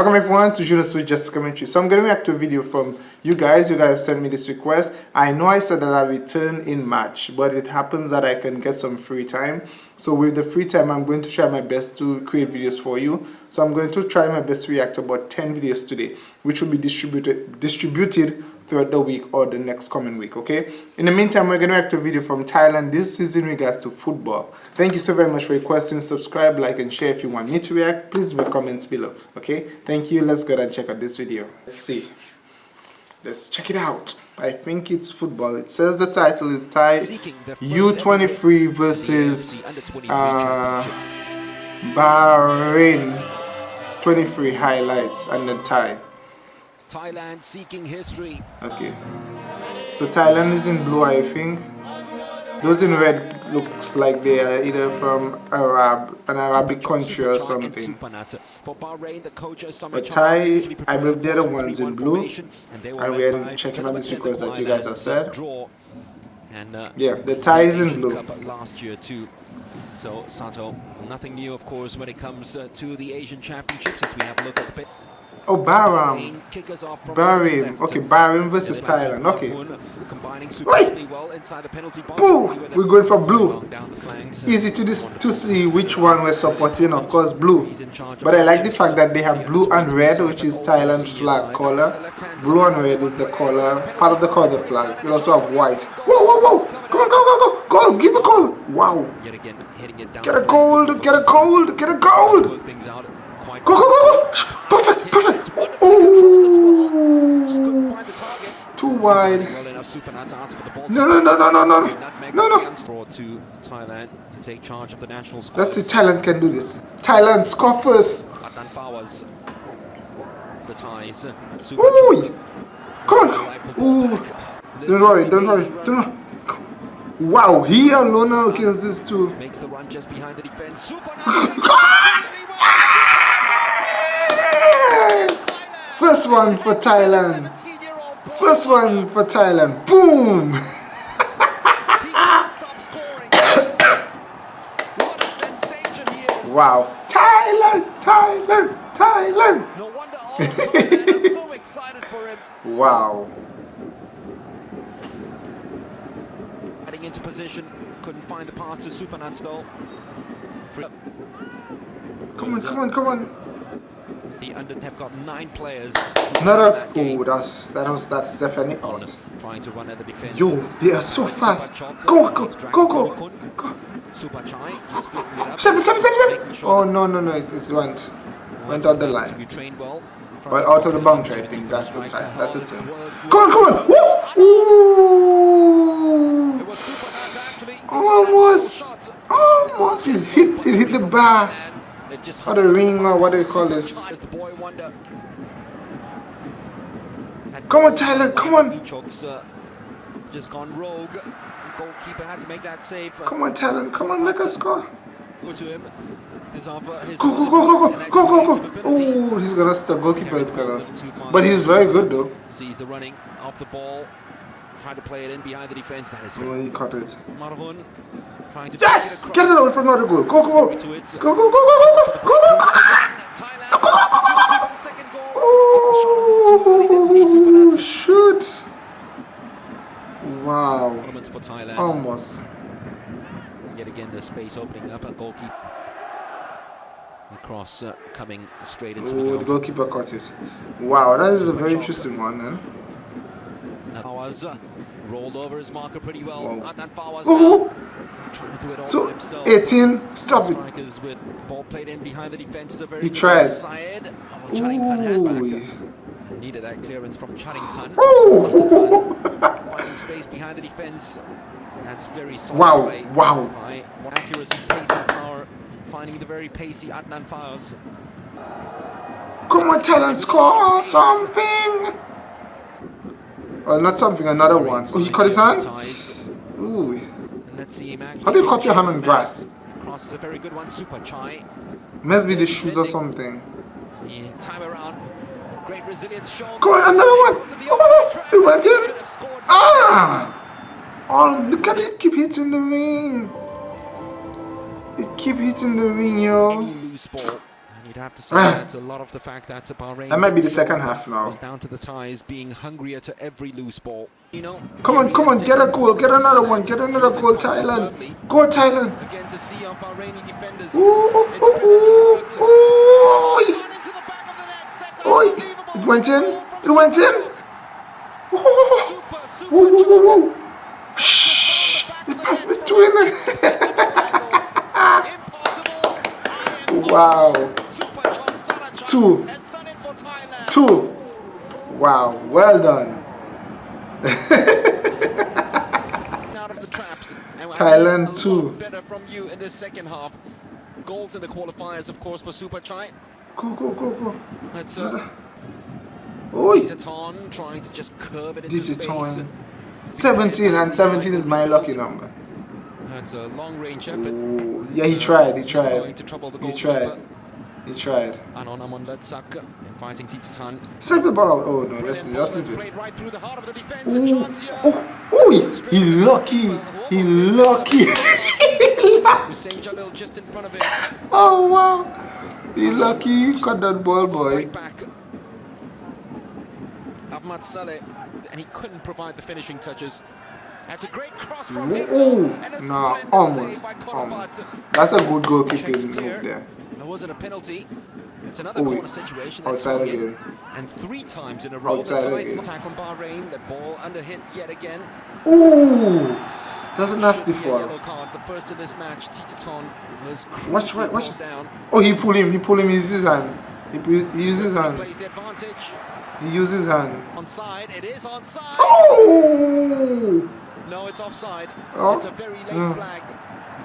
Welcome everyone to Juno Switch Just Commentary. So I'm going to react to a video from you guys. You guys sent me this request. I know I said that I return in March, but it happens that I can get some free time. So with the free time, I'm going to try my best to create videos for you. So I'm going to try my best to react to about 10 videos today, which will be distributed distributed throughout the week or the next coming week okay? In the meantime we're going to react to a video from thailand this is in regards to football. Thank you so very much for your questions. Subscribe like and share if you want me to react. Please leave comments below okay? Thank you. Let's go and check out this video. Let's see. Let's check it out. I think it's football. It says the title is Thai U23 versus uh, Bahrain. 23 highlights and the Thai. Thailand seeking history. Okay. So Thailand is in blue, I think. Those in red looks like they are either from Arab, an Arabic country or something. But Thai, I believe they're the ones in blue. And we're checking on this request that you guys have said. Yeah, the Thai is in blue. Last year too. So Sato, nothing new of course when it comes uh, to the Asian Championships as we have a look at the Oh, Bahrain. Bahrain. Okay, Bahrain versus Thailand. Okay. Wait. Boo! We're going for blue. Easy to this to see which one we're supporting. Of course, blue. But I like the fact that they have blue and red, which is Thailand's flag color. Blue and red is the color, part of the color flag. We also have white. Whoa, whoa, whoa! Come on, go, go, go! Goal! Give a goal! Wow! Get a gold! Get a gold! Get a gold! Go, go, go, go! Perfect, perfect! Oh! Too wide. No, no, no, no, no, no, no, no. to Thailand to take charge of the national squad. Let's see Thailand can do this. Thailand score first. The ties. Ooh! Come on! Ooh! Don't worry, don't worry, don't worry. Wow, he alone against this two. Makes the run just behind the defense. First one for Thailand. First one for Thailand. Boom! wow. Thailand, Thailand, Thailand. No wonder all so excited for him. Wow. Heading into position, couldn't find the pass to Supanat though. Come on, come on, come on. The under have got nine players. No, no. Oh, that's that was that's definitely out. Trying to run at the defense. Yo, they are so fast. Go, go, go, go, go. Supachai. Seven, seven, seven, seven. Oh no, no, no! It went went out the line. But out of the boundary, I think that's the time. That's the time. Come on, come on! Woo! Ooh! Almost, almost. It hit, it hit the bar. Or the ring, or what do you call this? Come on, Tyler, come on! Uh, just gone rogue. Goalkeeper had to make that save. Come on, Tyler, come on, make a score. Go to him. Uh, go, go, go, go, go, go, go, go. Oh, he's gonna stop. Goalkeeper is gonna. But he's very good though. Sees the running off the ball. Trying to play it in behind the defense. That is. Oh, he caught it. Marhoon. Yes! Get it away from another goal. Go, go, go. Go, go, go, go, go, go, go, go. Oh, shoot. Wow. Almost. Yet again, the space opening up at goalkeeper. The cross uh, coming straight into Ooh, the goalkeeper caught it. Wow, that is a very interesting one, then. Fawaz uh, rolled over his marker pretty well. Adnan Fawaz oh. trying to do it all so, himself. 18, stop it. With ball played in behind the defense. He tried. Oh, Ooh. Needed that clearance from Charingpan. Ooh. Finding space behind the defense. That's very solid. Wow, wow. Accuracy, pace, and power. Finding the very pacey Adnan Fawaz. Come on, tell us, score something. Uh, not something, another one. Oh, he cut his hand? Ooh. How do you cut your hand on grass? Cross is a very good one, Supachai. Must be the shoes or something. Yeah, time around. Great resilience shown. Go on, another one. Oh, it went in. Ah! Oh, look at it keep hitting the ring. It keep hitting the ring, yo. You'd have to say ah. that a lot of the fact that Bahrain. That might be the second half now. Was down to the ties being hungrier to every loose ball. Come on, come on, get a goal, get another one, get another goal, Thailand. Go Thailand. Ooh, ooh, ooh, ooh. Oh, it went in. It went in. Whoa, whoa, whoa, whoa. Shh. It passed between. wow. Two. Two. Wow. Well done. Thailand too. Better from you in the second half. Goals in the qualifiers, of course, for Supachai. Go, go, go, go. That's uh, Oi. Thitathorn trying to just curve it into Thitathorn. space. 17 and 17 is my lucky number. That's a long range effort. Ooh. Yeah, he tried, he tried. He tried. He tried. And on Amon Letzak fighting Thitathorn. Save the ball out. Oh no, that's that's it. Right through the heart of the defense. Ooh. Oh, oh, he, he lucky. He lucky. Jalil just in front of him. Oh wow. He lucky. Cut that ball, boy. Ahmad Saleh, and he couldn't provide the finishing touches. That's a great cross from Ooh, no, almost, almost. That's a good goalkeeping move there. Wasn't a penalty. It's another Ooh, corner situation. That's outside again. And three times in a row, outside the again. attack from Bahrain. The ball under hit yet again. Ooh, that's a nasty foul. The first of this match. Thitathorn was watch, watch, watch. Down. Oh, he pulled him. He pulled him. He uses his hand. He, he uses his hand. Plays the advantage. He uses hand. Onside, it is onside. Oh! No, it's offside. Oh. It's a very late mm. flag.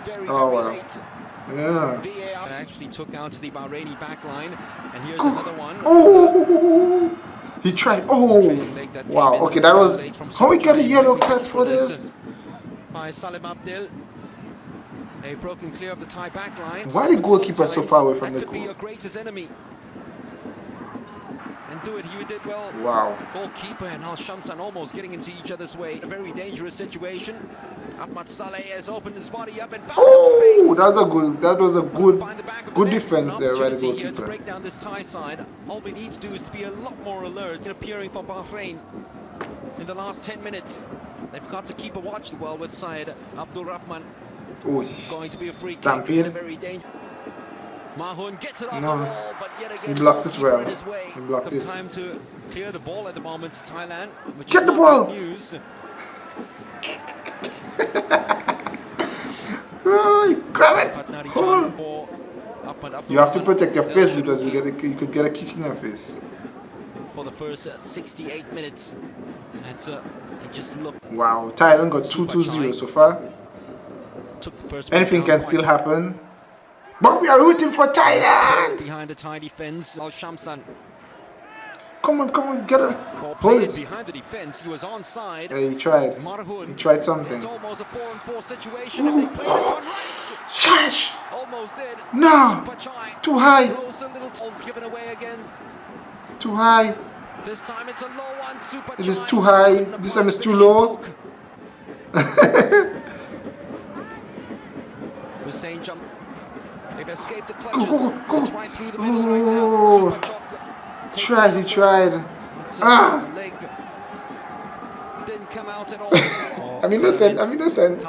Very, very oh, very well. late. Yeah. VAR actually took out to the Bahraini back line. And here's oh. another one. Oh! He tried. Oh! Wow. Okay, that was. How we get a yellow card for this? By Salim Abdel. A broken clear of the Thai back line. Why the goalkeeper so far away from the goal? Be your greatest enemy and do it. He did well. Wow. Goalkeeper and Al Shamsan almost getting into each other's way. A very dangerous situation. Ahmad Saleh has opened his body up and found oh, some space. That was a good. That was a good, the good defense there by the goalkeeper. to break down this tie side. All we need to do is to be a lot more alert in appearing for Bahrain in the last 10 minutes. They've got to keep a watch well with Syed Abdul Rahman. Ooh, going to be a free Stampede. kick. Very dangerous. Marhoon gets it off no. the wall, but yet again, he blocked as well. He blocked it. Time to clear the ball at the moment, Thailand. Which Get the ball. News. oh, grab it. Hold. You have to protect your face because you, get a, you could get a kick in your face. For the first uh, 68 minutes, it's, uh, it just looked. Wow, Thailand got 2-2-0 so far. Anything can still happen. But we are rooting for Thailand. Behind the Thai defense, Al Shamsan. Come on, come on, get a hold it. Behind the defense, he was onside. Yeah, he tried. Marhoon. He tried something. It's almost a four and four situation. Ooh. Shash. Almost did. No. Too high. given away again. It's too high. This time it's a low one. Super it is too high. This time it's too low. Hussein jump They've escaped the clutches. Go, go, go. Right through the middle oh. right now. Tried, he tried. Ah. Didn't come out at all. I'm innocent, I'm innocent.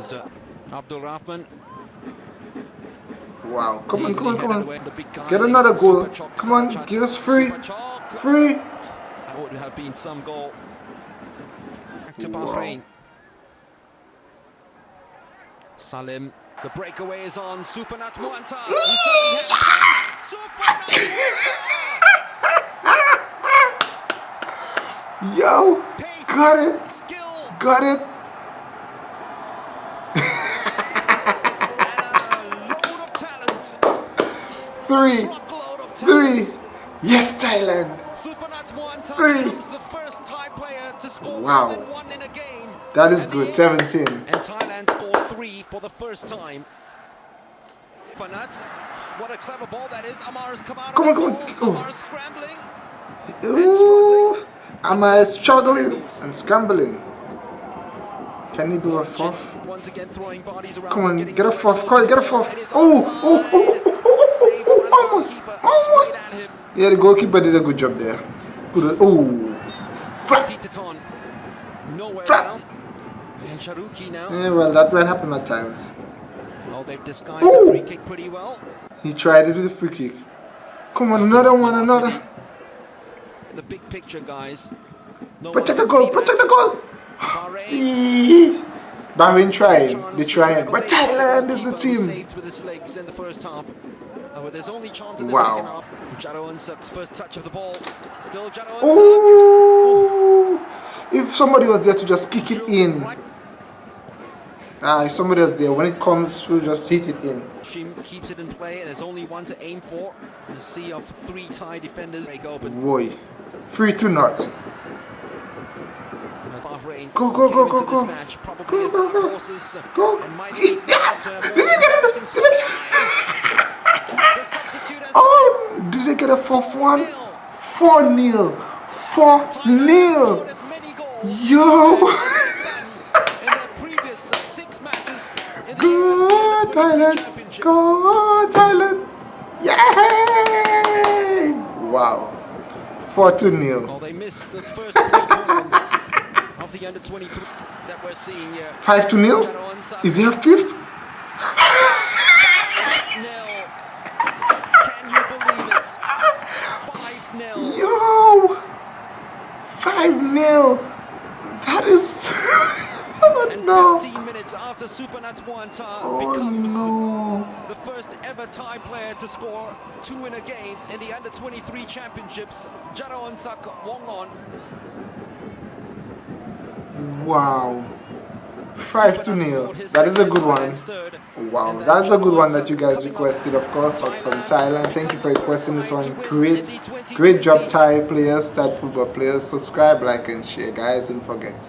was uh, Abdul Rahman. Wow, come on, come on, come on. Get another goal. Come on, give us free. Free. That would have been some goal. Back to Bahrain. Wow. Salim, the breakaway is on. Supanat Mueanta. Yo, got it. Skill. Got it. Three. Three. Yes, Thailand. Three. the first Thai player to score wow. more than one in a game. That is good. 17. And Thailand scored three for the first time. Fanat, what a clever ball that is. Amar has come out come on, come on. Oh. Amar is scrambling. Ooh. Amar is struggling and scrambling. Can he do a fourth? Come on, get a fourth. Call get a fourth. Oh, oh, oh, oh, oh, oh, oh, oh, almost, almost. Yeah, the goalkeeper did a good job there. Good. Oh, flat. Flat. Yeah, well, that will happen at times. Oh, they've disguised Ooh. the free kick pretty well. He tried to do the free kick. Come on, another one, another. The big picture, guys. No protect the goal, protect the goal. Bahrain. Trying, they trying. But Thailand is the team. Oh, there's only chance wow. Jaroensak's first touch of the ball. Still Unsuk. Ooh. If somebody was there to just kick it in. Ah, if somebody was there, when it comes, we'll just hit it in. Shim keeps it in play. And there's only one to aim for. A sea of three Thai defenders break open. Boy, three to not. Go, go, go, go, go. Match, go, go, go. Go. go. oh, did they get a fourth one? 4 nil. 4 nil. Yo. Thailand! Go Thailand! Yay! Wow. 4 to nil. Well, they missed the first three of the under 23s that we're seeing here. 5 to nil? Is there a fifth? Can you believe it? 5 nil. Yo! 5 nil. That is. and no. 15 minutes after Mueanta oh, becomes no. the first ever Thai player to score two in a game in the under 23 championships. Jado Unsak Wong on. Wow. 5 to nil. That is a good one. Wow, that's a good one that you guys requested, of course, from Thailand. Thank you for requesting this one. Great, great job, Thai players, Thai football players. Subscribe, like, and share, guys, and forget.